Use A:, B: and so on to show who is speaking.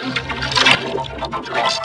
A: Rest.